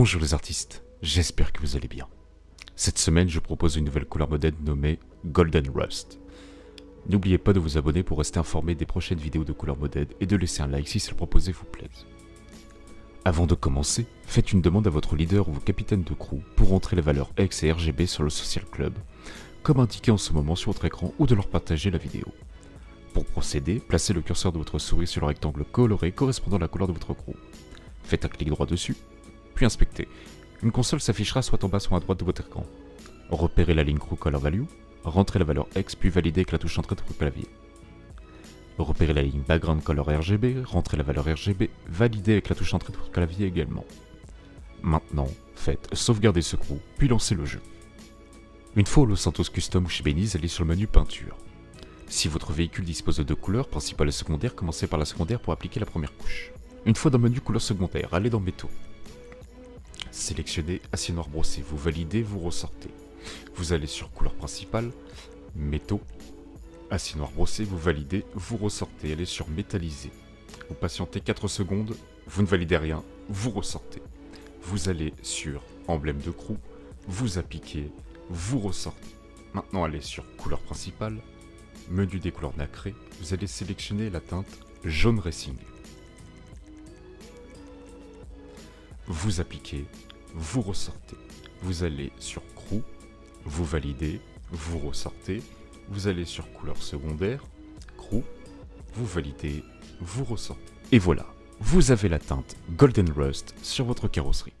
Bonjour les artistes, j'espère que vous allez bien. Cette semaine, je propose une nouvelle couleur modèle nommée Golden Rust. N'oubliez pas de vous abonner pour rester informé des prochaines vidéos de couleur modèle et de laisser un like si ce proposé vous plaise. Avant de commencer, faites une demande à votre leader ou vos capitaines de crew pour entrer les valeurs X et RGB sur le Social Club, comme indiqué en ce moment sur votre écran ou de leur partager la vidéo. Pour procéder, placez le curseur de votre souris sur le rectangle coloré correspondant à la couleur de votre crew. Faites un clic droit dessus puis inspectez. Une console s'affichera soit en bas soit à droite de votre écran. Repérez la ligne Crew Color Value, rentrez la valeur X puis validez avec la touche Entrée de votre clavier. Repérez la ligne Background Color RGB, rentrez la valeur RGB, validez avec la touche Entrée de votre clavier également. Maintenant, faites sauvegarder ce crew, puis lancez le jeu. Une fois au Los Santos Custom ou chez Beniz, allez sur le menu Peinture. Si votre véhicule dispose de deux couleurs, principale et secondaire, commencez par la secondaire pour appliquer la première couche. Une fois dans le menu couleur secondaire, allez dans Métaux. Sélectionnez noir brossé, vous validez, vous ressortez. Vous allez sur couleur principale, métaux, noir brossé, vous validez, vous ressortez. Allez sur métallisé. Vous patientez 4 secondes, vous ne validez rien, vous ressortez. Vous allez sur emblème de crew, vous appliquez, vous ressortez. Maintenant allez sur couleur principale, menu des couleurs nacrées, vous allez sélectionner la teinte jaune racing. Vous appliquez, vous ressortez. Vous allez sur crew, vous validez, vous ressortez. Vous allez sur couleur secondaire, crew, vous validez, vous ressortez. Et voilà, vous avez la teinte Golden Rust sur votre carrosserie.